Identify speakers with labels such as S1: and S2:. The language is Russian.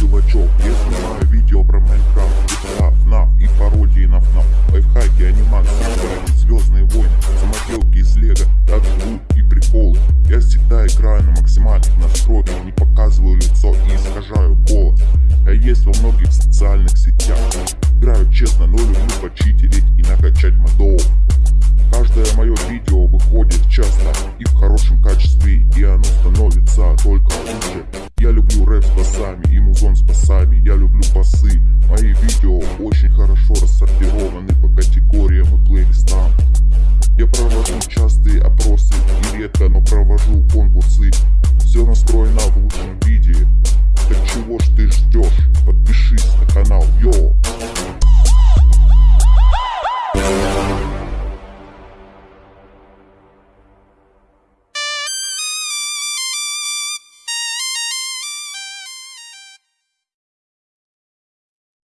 S1: Чувачок. Я снимаю видео про Майнкрафт, GTA, FNAF и пародии на FNAF Лайфхаки, анимации, Звездные войны, самоделки из Лего, лут и приколы Я всегда играю на максимальных настройках, не показываю лицо и искажаю голос. Я есть во многих социальных сетях. Играю честно, но люблю почитерить и накачать модов. Каждое мое видео выходит часто и в хорошем качестве, и оно становится только лучше. Рэп с басами и музон с басами, я люблю басы. Мои видео очень хорошо рассортированы по категориям и плейлистам. Я провожу частые опросы и редко, но провожу конкурсы.